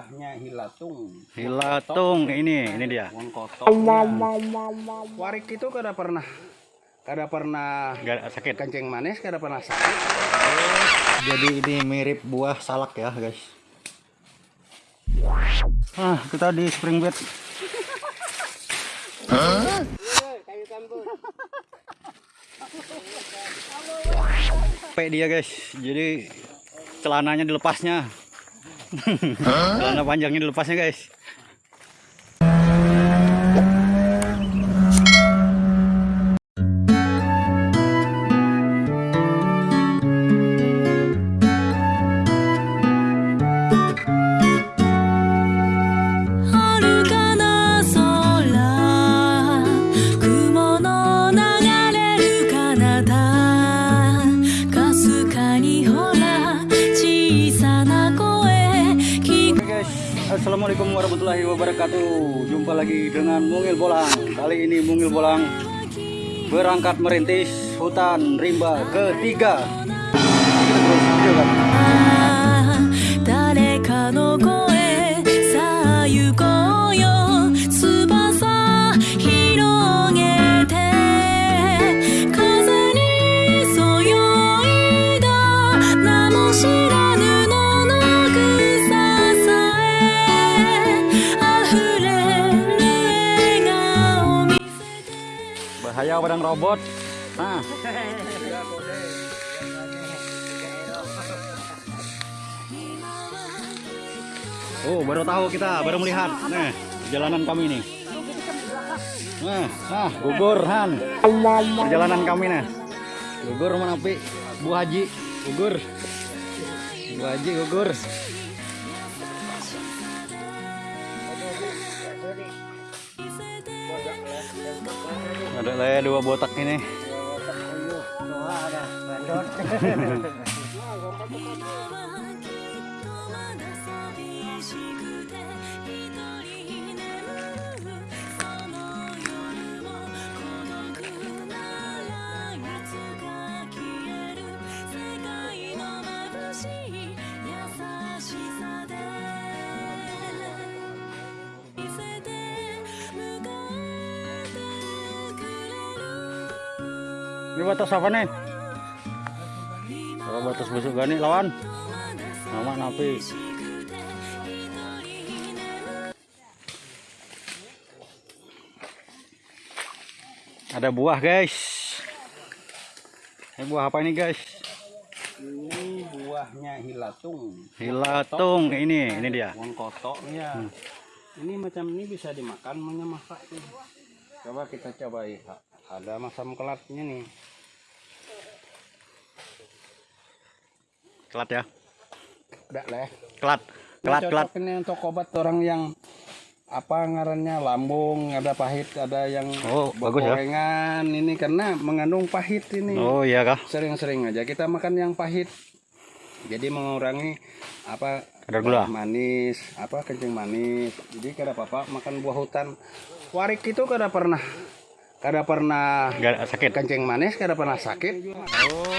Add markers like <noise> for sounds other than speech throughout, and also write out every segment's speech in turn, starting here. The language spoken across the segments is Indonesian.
buahnya hilatung Hilatung ini, ini dia. pohon warik itu kada pernah kada pernah Gak sakit. kencing manis kada pernah sakit Jadi ini mirip buah salak ya, guys. Ah, kita di spring bed. Sampai dia guys. Jadi celananya dilepasnya. Celana panjangnya dilepasnya guys.「Jumpa lagi dengan Mungil Bolang. Kali ini Mungil Bolang Berangkat merintis hutan rimba ketiga. Terus Bahaya padang robot. Nah. Oh baru tahu kita, baru melihat. Nah, perjalanan kami nih. Nah, nah gugur Han. Perjalanan kami nih Gugur menapi Bu Haji Gugur. Bu Haji gugur Ada lah ya dua botak ini? 寂 <laughs> Ini batas apa nih? Kalau batas busuk gani lawan. Nama napi Ada buah guys. Ini buah apa ini guys? ini buahnya hilatung. Hilatung ini, ini dia. Pohon kotoknya. Ini macam ini bisa dimakan maunya masak nih. coba kita cobai Ha- ada masam kelatnya nih. Kelat ya? Udah leh Kelat, kelat, kelat. ini untuk obat orang yang apa ngarannya lambung ada pahit ada yang Oh bagus ya. gorengan. Ini karena mengandung pahit ini. Oh iya kah? sering-sering aja. Kita makan yang pahit. Jadi mengurangi apa Kadar gula. manis apa kencing manis. Jadi kada apa-apa makan buah hutan. Warik itu kada pernah kada pernah Gak sakit kencing manis kada pernah sakit Oh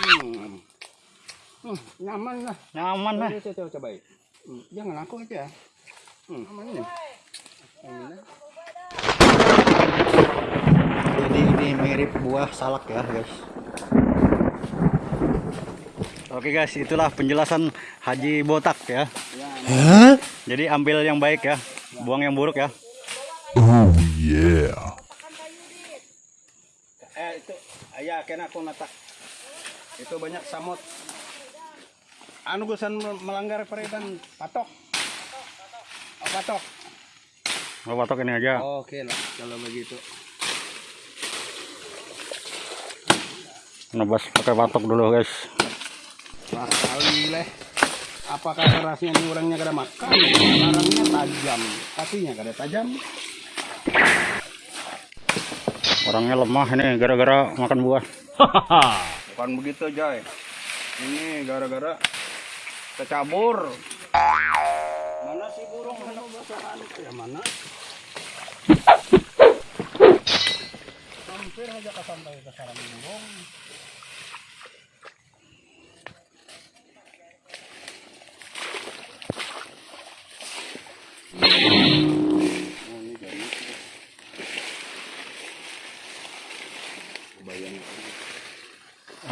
hmm. Hmm, nyaman lah nyaman lah Coba, coba, coba. Hmm, jangan aku aja hmm, aman nih Aman ya. Jadi ini mirip buah salak ya guys. Oke guys, itulah penjelasan Haji Botak ya. Ya, Jadi ambil yang baik ya, buang yang buruk ya. eh itu ayah kena aku nata itu banyak samut anu gusan melanggar peredan patok. Oh, patok. Mau patok ini aja. oke lah kalau begitu. Nebas pakai patok dulu guys. Wah kali leh apakah kerasnya ini orangnya kada makan? Orangnya tajam. Kakinya kada tajam Orangnya lemah ini gara-gara makan buah. <laughs> bukan begitu Joy. Ini gara-gara kecabur mana si burung? Hendak basahan ya mana? Hampir aja kesampai ke sarang burung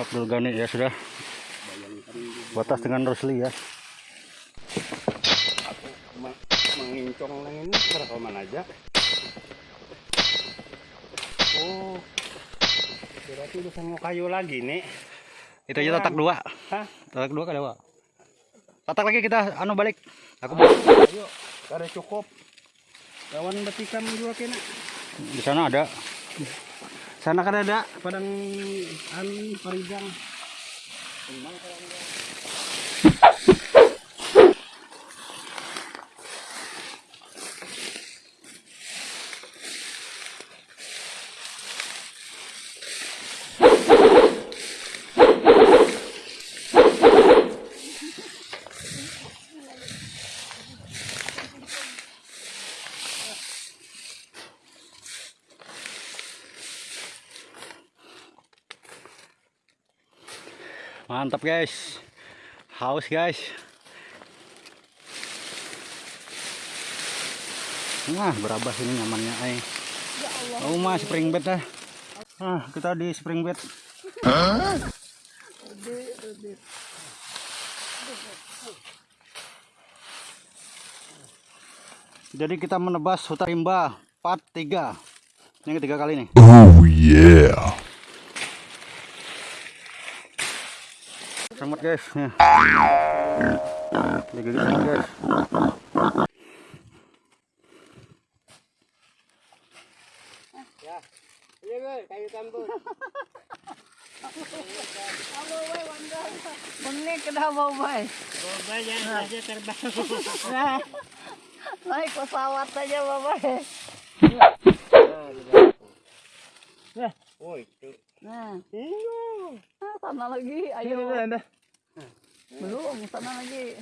Abdul Ghani ya sudah. Batas dengan Rusli ya. Ma- mengincong ini rekaman aja? Oh berarti udah sama kayu lagi nih itu aja tatak dua. Hah? Tatak dua kada tatak lagi kita anu balik. Aku balik. ayo ada cukup. Lawan betikan juga kena di sana ada sana kan ada. Padang an parijang <laughs> mantap guys haus guys Nah, berabah ini nyamannya ay. Oh, mah spring bed dah. Nah, kita di spring bed. Jadi kita menebas hutan rimba part 3. Ini ketiga kali nih. Oh yeah. Selamat guys. Ya. Digigit sama guys. Bawa jangan saja terbang. Nah, naik pesawat saja bapak. Nah, nah, sana lagi, ayo. Belum, sana lagi.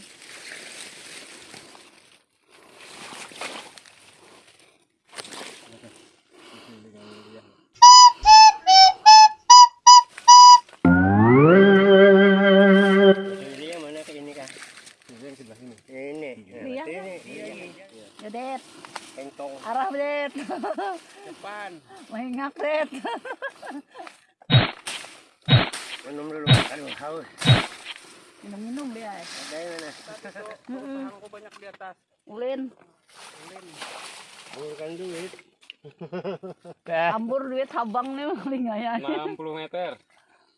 Iya. Dedet. Arah Det. depan Mengingat Det. minum dulu aduh haus Minum-minum dia. ada mana aku banyak di atas <laughs> Ulin, bukan duit <laughs> ambur duit habang nih lingaya. 60 meter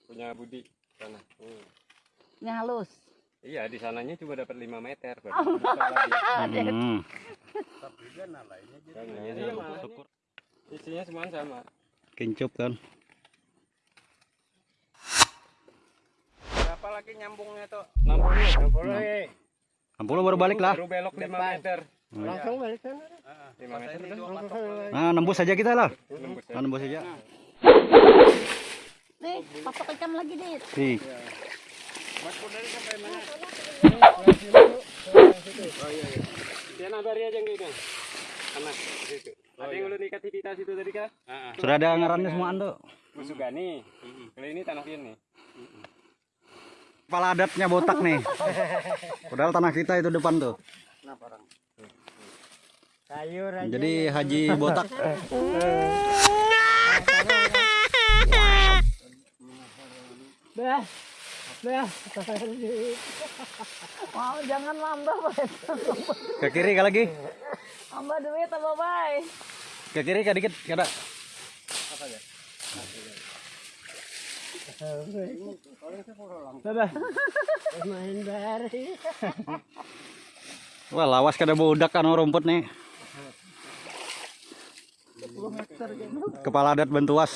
punya Budi sana. Hmm. Ini halus. Iya di sananya cuma dapat 5 meter. bisa lagi. Hmm. Sananya sama. Isinya semua sama. Kincup kan. Berapa lagi nyambungnya tuh 60. 60 60 baru balik lah. Baru belok 5 meter. langsung balik sana 5 meter boleh. Nah, nembus saja kita lah. Nembus. Nah, nembus saja. Nih, patok ikan lagi, Dit. Nih, Dia nabari aja enggak ikan. Sana situ. Ada yang ulun ikat di situ tadi kah? sudah ada ngarannya semua ando. Busugani. Kalau ini tanah ini. Kepala adatnya botak nih. Padahal tanah kita itu depan tuh. sayur Jadi Haji botak. Bah. Bah. Mau jangan mamba, Bet. Ke kiri ke lagi. Mamba duit apa, Bay? Ke kiri ke dikit kada. Main <laughs> bari. Wah, lawas kada bodak kan rumput nih. Kepala adat bentuas.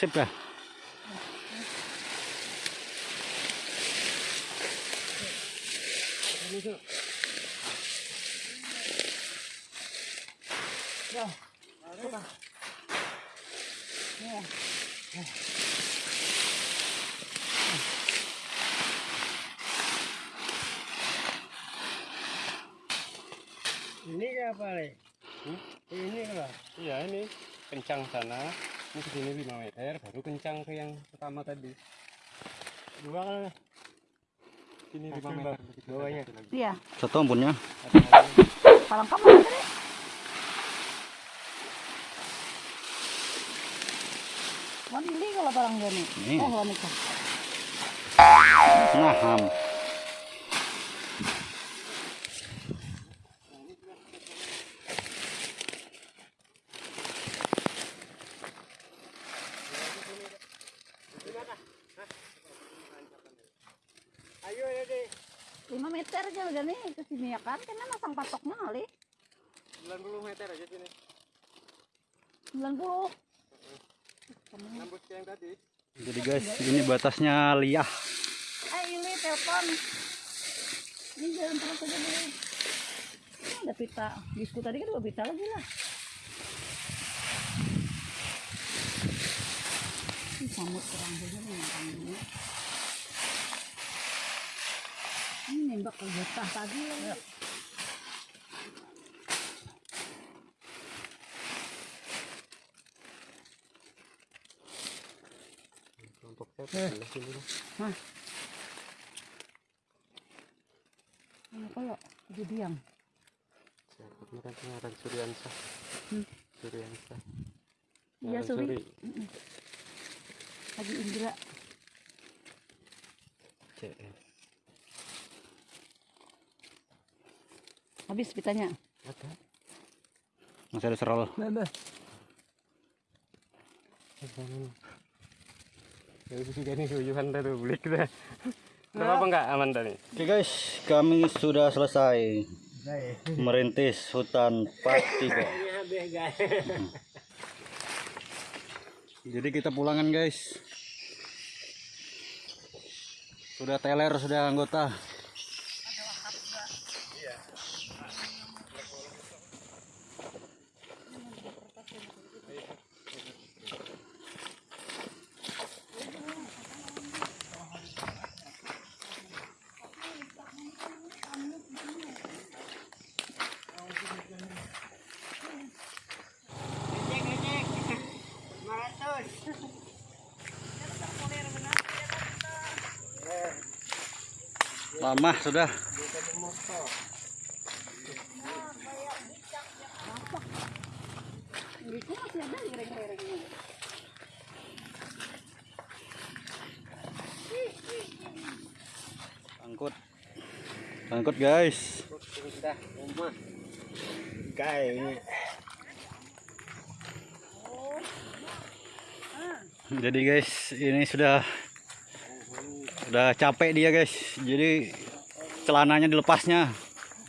Sip ya? Ini ke apa nih? Ini apa? Iya ini kencang sana. Ini ke sini 5 meter, baru kencang ke yang pertama tadi. Dua kan? Sini 5 meter. Bawahnya. Iya, Satu ampunnya. palang kamu. Wan beli kalau barang gini. Ini. Oh, wan itu. Nah, ham. 5 meter aja udah nih ke sini ya kan. Karena masang patoknya kali. 90 meter aja sini. 90. Nambus ke yang tadi. Jadi guys, ini batasnya liah. Eh, ini telepon. Ini jalan terus aja dulu. Ini ada pita. Bisku tadi kan dua pita lagi lah. Ini samut kurang juga nih yang ini. Ini nembak ke getah tadi lagi. Saya sini. Ini jadi diam. Siapa kemarin pengarang Suryansa. Hmm. Suryansa. Iya, Suri. Suri. Lagi Indra. CS. Habis pitanya. Ada. Masih ada serol. Ada. Ya beli kita. Apa apa enggak aman tadi? Oke guys, kami sudah selesai merintis hutan part 3. <laughs> Jadi kita pulangan guys. Sudah teler, sudah anggota. Lama sudah. Angkut. Angkut guys. Jadi guys, ini sudah sudah capek dia guys. Jadi celananya dilepasnya.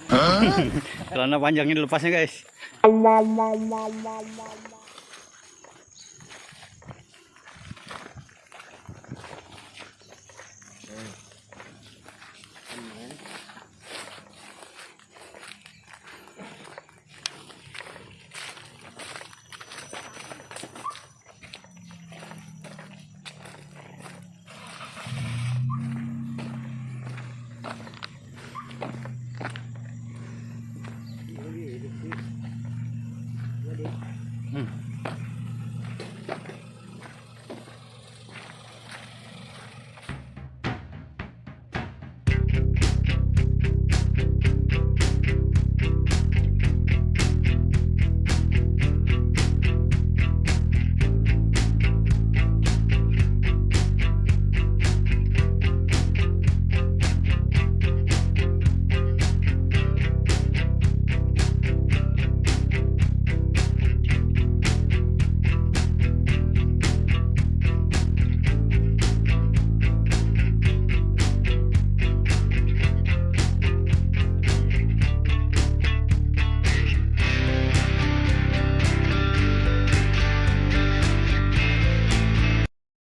<laughs> Celana panjangnya dilepasnya guys.